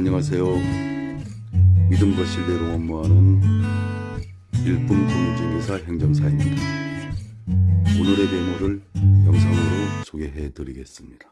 안녕하세요. 믿음과 신뢰로 업무하는 일품 금융진개사 행정사입니다. 오늘의 메모를 영상으로 소개해 드리겠습니다.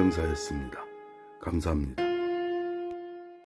정사였습니다. 감사합니다.